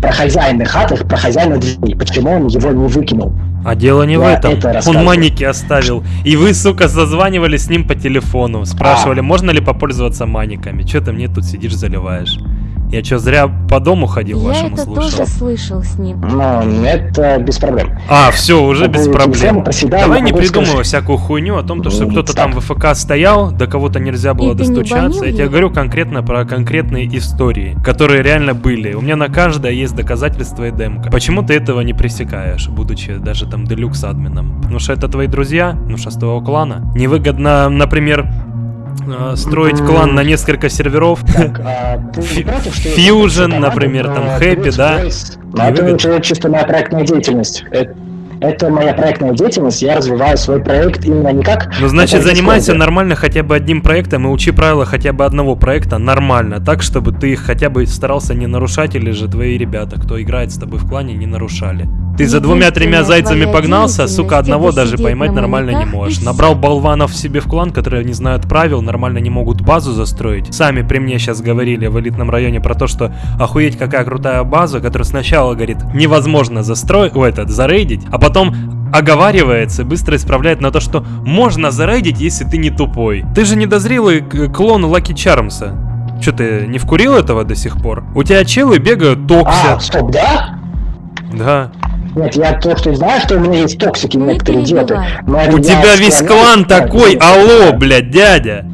Про хозяина хаты, про хозяина дверей. Почему он его не выкинул? А дело не в Я этом. это Он маники оставил. И вы, сука, созванивались с ним по телефону. Спрашивали, А. можно ли попользоваться маниками. Че ты мне тут сидишь, заливаешь? Я что, зря по дому ходил, Я вашему это тоже слышал с ним. Ну, это без проблем. А, все, уже По без проблем. телефона про себя Давай не придумывай сказать. всякую хуйню о том, то, что кто-то там в ФК стоял, до кого-то нельзя было И ты не достучаться. Я тебе говорю конкретно про конкретные истории, которые реально были. У меня на каждое есть доказательства и демка. Почему ты этого не пресекаешь, будучи даже там делюкс админом? Потому что это твои друзья, ну что с твоего клана. Невыгодно, например, э, строить клан на несколько серверов. А команду, например, там, э, Brute да? Это уже чисто моя проектная деятельность. Это, моя проектная деятельность, я развиваю свой проект именно не как... Ну, значит, занимайся нормально хотя бы одним проектом и учи правила хотя бы одного проекта нормально, так, чтобы ты их хотя бы старался не нарушать, или же твои ребята, кто играет с тобой в клане, не нарушали. Ты за двумя-тремя зайцами погнался, сука, одного даже поймать на нормально не можешь. Набрал болванов себе в клан, которые не знают правил, нормально не могут базу застроить. Сами при мне сейчас говорили в элитном районе про то, что охуеть какая крутая база, которая сначала говорит, невозможно застроить, о, этот, зарейдить, а потом оговаривается и быстро исправляет на то, что можно зарейдить, если ты не тупой. Ты же недозрелый к- клон Лаки Чармса. Че ты не вкурил этого до сих пор? У тебя челы бегают, А, токсят. стоп, да? Да. Нет, я то, что знаю, что у меня есть токсики некоторые где-то. но это У тебя весь клан Так, такой, ну, алло, блядь, дядя.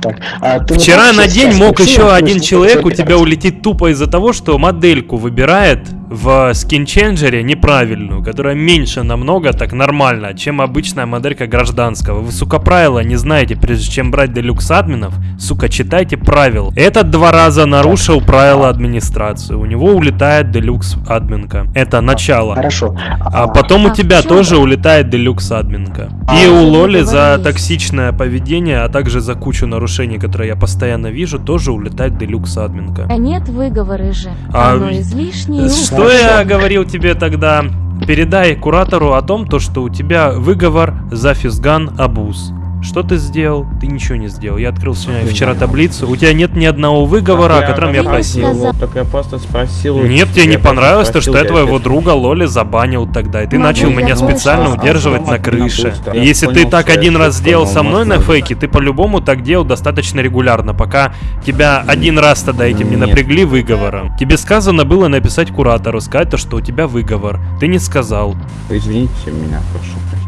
а ты не Вчера на день мог еще плюс один человек у тебя улететь тупо из-за того, что модельку выбирает в скинченджере неправильную, которая меньше намного, так нормально, чем обычная моделька гражданского. Вы, сука, правила не знаете, прежде чем брать делюкс админов, сука, читайте правила. Этот два раза нарушил правила администрации, у него улетает делюкс админка. Это начало. Хорошо. А потом у А в тебя тоже улетает делюкс админка. А, И у что ты Лоли за токсичное поведение, а также за кучу нарушений, которые я постоянно вижу, тоже улетает делюкс админка. А нет выговоры же. А Оно излишнее. и Что ужасное. я говорил тебе тогда? Передай куратору о том, то, что у тебя выговор за физган абуз. Что ты сделал? Ты ничего не сделал. Я открыл сегодня вчера таблицу. У тебя нет ни одного выговора, о котором я просил. Так я просто спросил. Нет, тебе не я понравилось то, что я я твоего друга Лоли забанил тогда, и ты Могу начал я меня специально удерживать на крыше. И Если ты так я один раз сделал со мной на фейке, ты по-любому так делал достаточно регулярно, пока тебя один раз тогда этим не напрягли выговором. Тебе сказано было написать куратору, сказать то, что у тебя выговор. Ты не сказал. Извините меня, прошу прощения.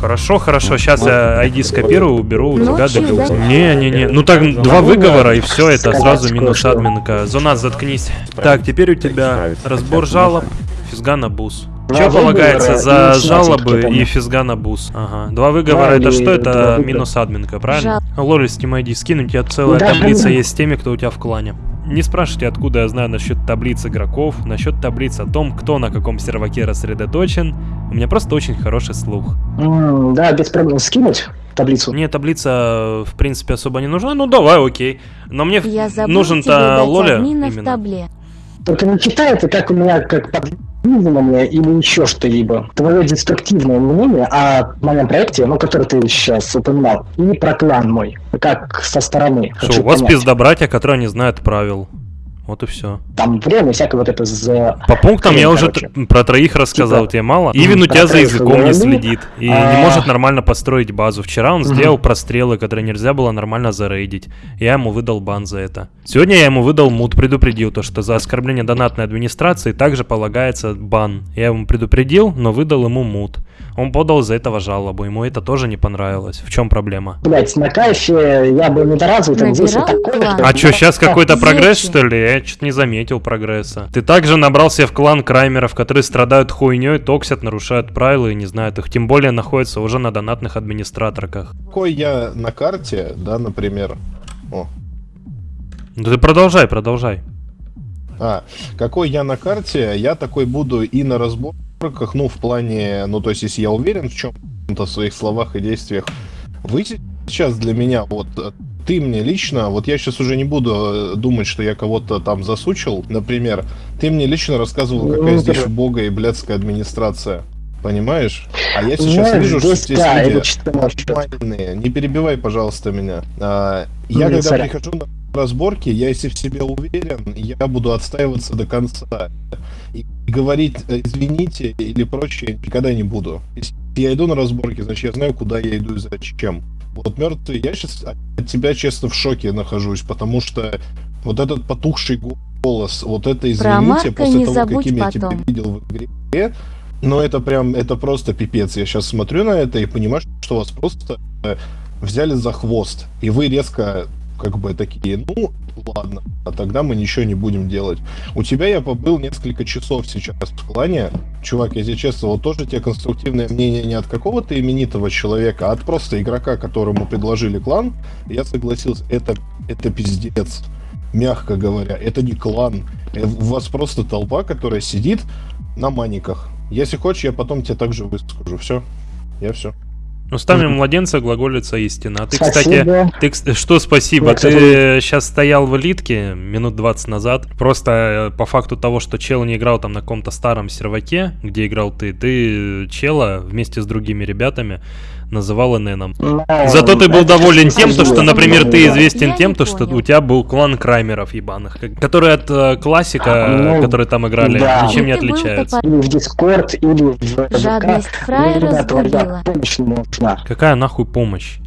Хорошо, хорошо, сейчас я ID скопирую, уберу у тебя Ночью делюкс. да. Не-не-не, ну так два выговора и все, это сразу минус админка. Зона, заткнись. Так, теперь у тебя разбор жалоб, физгана бус. Два Что полагается выговора за жалобы какие-то, и ну. физгана бус? Ага. Два выговора это что? Это минус админка, правильно? Лоли, с Team ID скинь, у тебя целая таблица есть с теми, кто у тебя в клане. Не спрашивайте, откуда я знаю насчет таблиц игроков, насчет таблиц о том, кто на каком серваке рассредоточен. У меня просто очень хороший слух. М, Да, без проблем. Скинуть таблицу? Мне таблица, в принципе, особо не нужна. Ну, давай, окей. Но мне нужен-то Лоля именно. табле. Только не читайте, как у меня, как подвизывание или еще что-либо. Твое деструктивное мнение о моем проекте, ну, который ты сейчас упоминал, и про клан мой, как со стороны. Что, у вас понять. пизда-братья, которые не знают правил. Вот и все. Там время, всякое вот это за... По пунктам я уже короче. про троих рассказал, Типа, тебе мало. Ивин у тебя за языком не говорили, следит и не а- может нормально построить базу. Вчера он сделал прострелы, которые нельзя было нормально зарейдить. Я ему выдал бан за это. Сегодня я ему выдал мут, предупредил то, что за оскорбление донатной администрации также полагается бан. Я ему предупредил, но выдал ему мут. Он подал за этого жалобу, ему это тоже не понравилось. В чем проблема? Блять, на кайфе я был недоразвитым, здесь вот Набирал такое... клан. что- А чё, сейчас какой-то прогресс, что ли? Я что-то не заметил прогресса. Ты также набрал себе в клан краймеров, которые страдают хуйней, токсят, нарушают правила и не знают их. Тем более находятся уже на донатных администраторках. Какой я на карте, да, например. О, Ну ты продолжай, продолжай. А, какой я на карте, я такой буду и на разборках, ну, в плане, ну, то есть, если я уверен в чем-то, в своих словах и действиях, вы сейчас для меня, вот, э, ты мне лично, вот я сейчас уже не буду э, думать, что я кого-то там засучил, например, ты мне лично рассказывал, какая Ну, здесь убогая и блядская администрация. Понимаешь? А я сейчас Знаешь, вижу, что здесь, да, люди нормальные. Не перебивай, пожалуйста, меня. А, я Ну, когда сорян. прихожу на разборки, я если в себе уверен, я буду отстаиваться до конца. И говорить э, извините или прочее никогда не буду. Если я иду на разборки, значит я знаю, куда я иду и зачем. Вот мертвый, я сейчас от тебя, честно, в шоке нахожусь, потому что вот этот потухший голос. Вот это извините, после не того, каким я тебя потом. видел в игре. Но это прям, это просто пипец. Я сейчас смотрю на это и понимаю, что вас просто э, взяли за хвост. И вы резко как бы такие, ну, ладно, а тогда мы ничего не будем делать. У тебя я побыл несколько часов сейчас в клане. Чувак, я тебе честно, вот тоже тебе конструктивное мнение не от какого-то именитого человека, а от просто игрока, которому предложили клан. Я согласился, это, это пиздец. Мягко говоря, это не клан. Э, У вас просто толпа, которая сидит на маниках. Если хочешь, я потом тебе также выскажу. Все. Я все. Устами младенца глаголится истина. А ты, Спасибо. кстати, ты, что спасибо? Я, Ты сейчас стоял в элитке минут 20 назад. Просто э, по факту того, что чел не играл там на каком-то старом серваке, где играл ты, ты чела вместе с другими ребятами называл ННом. Ну, Зато ты был доволен тем, то, что, например, ты известен тем, то, что у тебя был клан Краймеров ебаных, которые от э, классика, Ну, которые там играли, да. ничем не топор- Или в Дискорд, или в. Жадность помощь нужна. Какая нахуй помощь?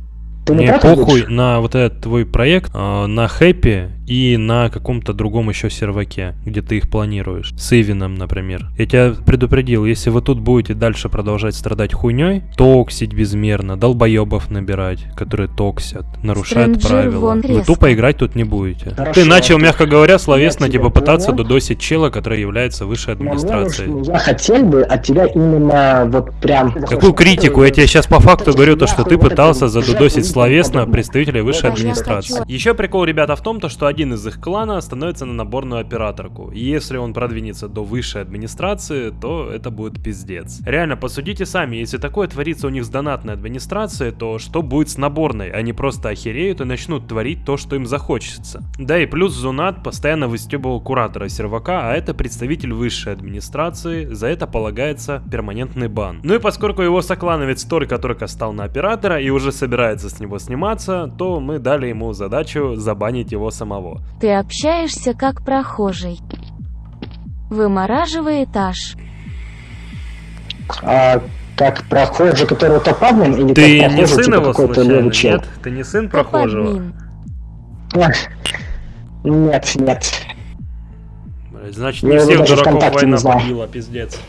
Ты не Мне похуй на вот этот твой проект, э, на Хэппи и на каком-то другом еще серваке, где ты их планируешь. С Ивином, например. Я тебя предупредил, если вы тут будете дальше продолжать страдать хуйней, токсить безмерно, долбоебов набирать, которые токсят, нарушают Стрэнджер правила, вы резко. тупо играть тут не будете. Хорошо. Ты начал, мягко говоря, словесно типа пытаться понял. додосить чела, который является высшей администрацией. Я хотел бы от тебя именно вот прям... Какую критику? Я тебе сейчас по факту говорю, то, что ты пытался задудосить словесно подобного. представителей высшей администрации. Еще прикол, ребята, в том, то, что один из их клана становится на наборную операторку. И если он продвинется до высшей администрации, то это будет пиздец. Реально, посудите сами, если такое творится у них с донатной администрацией, то что будет с наборной? Они просто охереют и начнут творить то, что им захочется. Да и плюс Зунат постоянно выстебывал куратора сервака, а это представитель высшей администрации, за это полагается перманентный бан. Ну и поскольку его соклановец только-только стал на оператора и уже собирается с него сниматься, то мы дали ему задачу забанить его самого. Ты общаешься как прохожий. Вымораживай этаж. А, как прохожий, который топ-админ, или Ты как не сын типа его случайно, нет? Ты не сын прохожего? Нет, нет. Значит, Я не всех дураков война побила, пиздец.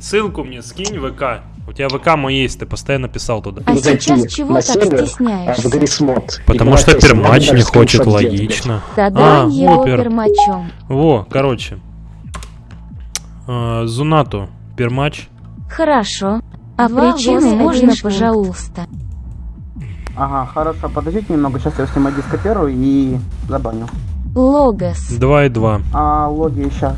Ссылку мне скинь в ВК. У тебя ВК мой есть, ты постоянно писал туда. А Зайти сейчас чего на так а, в стесняешься? Грисмод. Потому что пермач не хочет, логично. Да-да, А, его опер. пермачом. Во, короче. А, Зунату, пермач. Хорошо. А Два, причины можно, пожалуйста. Ага, хорошо, подождите немного, сейчас я сниму дископеру и забаню. Логос. 2 и 2. А, логи сейчас.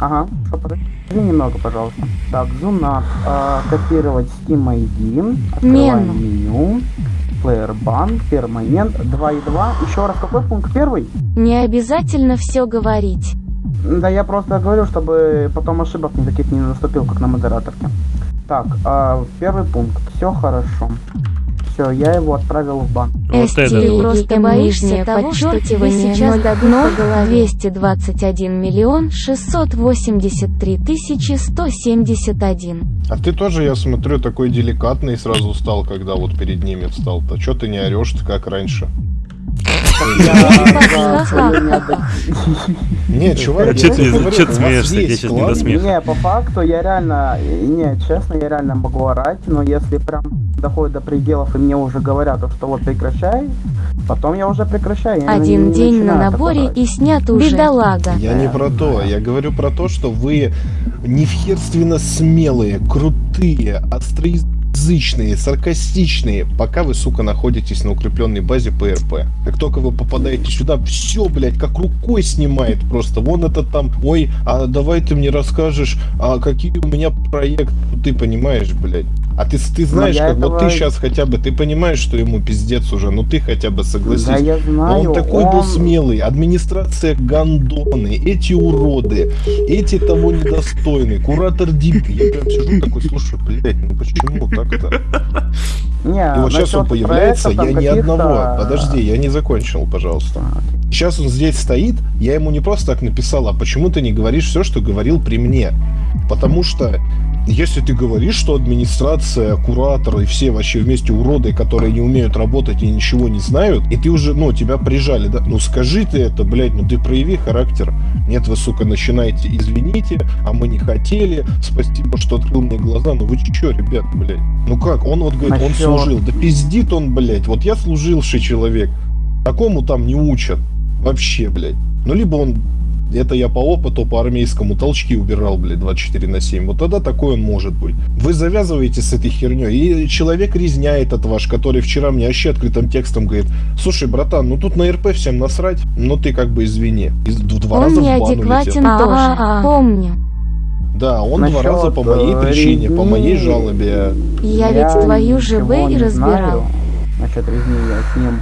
Ага, что, подожди немного, пожалуйста. Так, Зунат, а, копировать Steam ID, открываем Мену. меню, Player Bank, перманент, 2 и 2. Еще раз, какой пункт первый? Не обязательно все говорить. Да я просто говорю, чтобы потом ошибок никаких не наступил, как на модераторке. Так, а, первый пункт. Все хорошо. Все, я его отправил в бан. Вот Эсти, это ты вот. просто боишься того, что тебе сейчас дадут по голове. 221 миллион 683 тысячи 171. А ты тоже, я смотрю, такой деликатный сразу стал, когда вот перед ними встал. То что ты не орешь как раньше? Не, чувак, я чё тебе ты- смеешься? Я щас не до смеха. Не, по факту я реально, не, честно, я реально могу орать, но если прям доходит до пределов и мне уже говорят, что вот прекращай, потом я уже прекращаю. Один день на наборе и снят уже. Бедолага. Я не про то, я говорю про то, что вы невхерственно смелые, крутые, остроязычные, саркастичные, пока вы, сука, находитесь на укрепленной базе ПРП. Как только вы попадаете сюда, все, блядь, как рукой снимает просто. Вон это там, ой, а давай ты мне расскажешь, а какие у меня проекты, Ну, ты понимаешь, блядь. А ты, ты знаешь, я как вот этого- ты сейчас хотя бы, ты понимаешь, что ему пиздец уже, ну ты хотя бы согласись. Да, я знаю, он такой был он- смелый, администрация гандоны, эти уроды, эти того недостойны, куратор Дип. Я прям сижу такой, слушай, блядь, ну почему так-то? Не, И вот сейчас он насчет появляется, я ни одного, подожди, я не закончил, пожалуйста. Сейчас он здесь стоит, я ему не просто так написал, а почему ты не говоришь все, что говорил при мне? Потому что если ты говоришь, что администрация, куратор и все вообще вместе уроды, которые не умеют работать и ничего не знают, и ты уже, ну, тебя прижали, да? Ну, скажи ты это, блядь, ну ты прояви характер. Нет, вы, сука, начинаете, извините, а мы не хотели, спасибо, что открыл мне глаза. Ну вы чё, ребят, блядь? Ну как, он вот говорит, он служил. Да пиздит он, блядь. Вот я служивший человек. Такому там не учат. Вообще, блядь. Ну, либо он это я по опыту, по армейскому толчки убирал, блядь, 24 на 7. Вот тогда такой он может быть. Вы завязываете с этой херней. И человек резня этот ваш, который вчера мне вообще открытым текстом говорит, слушай, братан, ну тут на РП всем насрать, но ты как бы извини. И в два Он раза в бан неадекватен улетел. тоже, помню. Да, он Насчет, два раза по моей э, причине, по резни- моей жалобе. Я ведь твою ЖБ и разбирал. знаю Насчет резни я с ним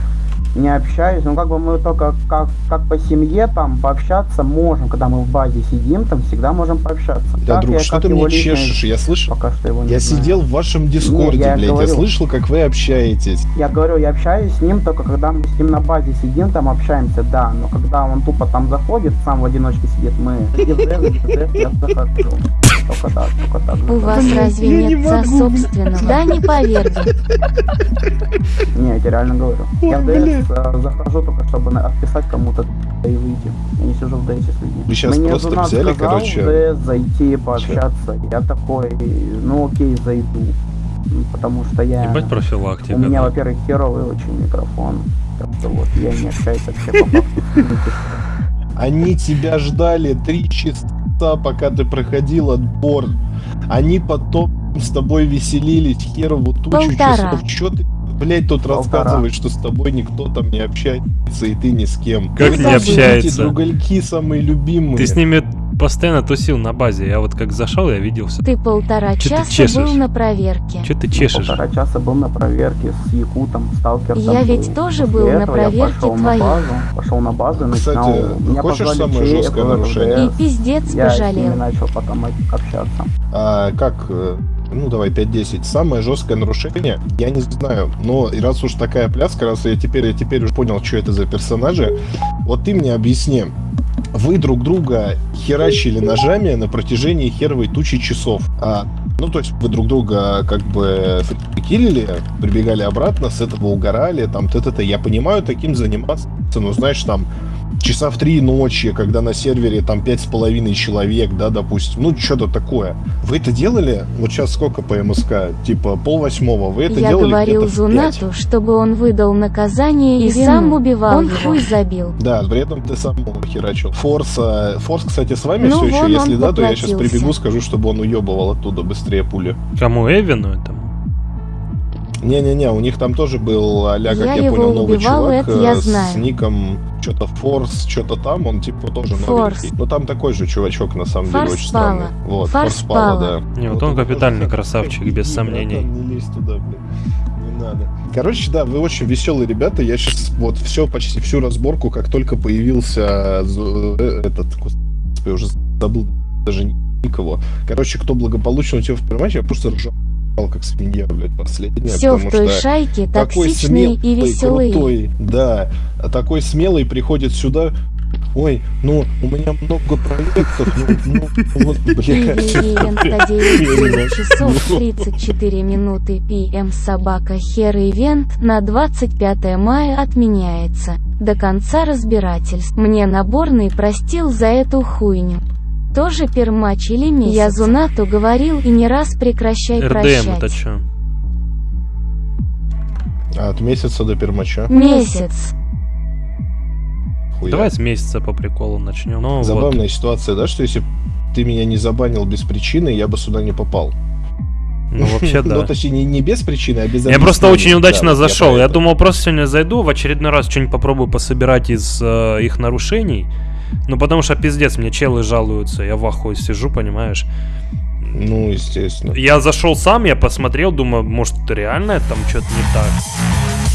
не общаюсь. Ну, как бы мы только как, как по семье там пообщаться можем. Когда мы в базе сидим, там всегда можем пообщаться. Да, Так друг, я что ты мне чешешь? Я слышал. Пока что его не Я знаю. сидел в вашем дискорде, я блядь, я говорю. слышал, как вы общаетесь. Я говорю, я общаюсь с ним только когда мы с ним на базе сидим, там общаемся, да. Но когда он тупо там заходит, сам в одиночке сидит, мы я захожу. Только так, только так. У вас разве нет за собственного? Да не поверьте. Не, я тебе реально говорю. Ой, Я в. ДС захожу только, чтобы отписать кому-то и выйти. Я не сижу в ДС с людьми. Вы щас Мне просто жена взяли, сказал короче. ДС зайти, пообщаться. Я такой, ну окей, зайду. М, Потому что я... Ебать профилактика. У меня, да. во-первых, херовый очень микрофон. Так что вот, я не общаюсь вообще. Они тебя ждали три часа, пока ты проходил отбор. Они потом с тобой веселились херову тучу Полтора. часов. Чё ты, блядь, тут Полтора. рассказываешь, что с тобой никто там не общается, и ты ни с кем? Как не общается? Другальки самые любимые. Ты с ними постоянно тусил на базе. Я вот как зашел, я видел все. Ты полтора Чё ты часа чешешь? был на проверке. Че ты чешешь? Полтора часа был на проверке с Якутом, сталкером. Я ведь тоже был на проверке пошел твоей. На базу, пошел на базу, и Кстати, начинал... Меня хочешь позвали самое жесткое нарушение? И пиздец Я пожалел. начал потом общаться. А, как, э, ну давай 5-10, самое жесткое нарушение, я не знаю, но раз уж такая пляска, раз я теперь, я теперь уже понял, что это за персонажи, вот ты мне объясни, вы друг друга херачили ножами на протяжении херовой тучи часов. А, ну, то есть вы друг друга как бы киллили, прибегали обратно, с этого угорали, там, т-т-т. Я понимаю, таким заниматься, ну, знаешь, там, часа в три ночи, когда на сервере там пять с половиной человек, да, допустим, ну, что-то такое. Вы это делали? Вот сейчас сколько по МСК? Типа пол восьмого. Вы это Я делали говорил? Зунату, чтобы он выдал наказание и, И сам убивал Он его. хуй забил. Да, при этом ты сам его херачил. Форс, а, Форс, кстати, с вами Ну все еще. Если он да, то я сейчас прибегу, скажу, чтобы он уебывал оттуда быстрее пули. Кому Эвину этому? Не-не-не, у них там тоже был а-ля, как Я я, его понял, новый убивал, чувак это я э, с знаю. ником что-то Форс, что-то там, он типа тоже Форс. новенький. Но там такой же чувачок, на самом деле, Форс очень странный. Пала. Вот, Форс Форс Пала, Пала. да. Не, вот он капитальный красавчик, без сомнений. Не лезь туда, блин. Надо. Короче, да, вы очень веселые ребята. Я сейчас вот все, почти всю разборку, как только появился з- э, этот, господи, уже забыл даже никого. Короче, кто благополучно у тебя в матче, я просто ржал как свинья, блядь, последняя. Все в той шайке токсичные и веселые. крутой, да, такой смелый приходит сюда, ой, ну, у меня много проектов, ну, ну, вот, блядь. Ивент Я не 9 могу. часов 34 минуты ПМ собака хер ивент на 25 мая отменяется. До конца разбирательств. Мне наборный простил за эту хуйню. Тоже пермач или месяц? Я Зунату говорил и не раз прекращай РДМ прощать. это что? А, От месяца до пермача. Месяц. Хуя. Давай с месяца по приколу начнем. Ну, Забавная вот. ситуация, да, что если ты меня не забанил без причины, я бы сюда не попал. Ну, вообще, да. Ну, точнее, не, не без причины, а без Я просто очень удачно Да, я зашел. Я, это. думал, просто сегодня зайду, в очередной раз что-нибудь попробую пособирать из э, их нарушений. Ну, потому что пиздец, мне челы жалуются, я в ахуе сижу, понимаешь. Ну, естественно. Я зашел сам, я посмотрел, думаю, может, реально там что-то не так.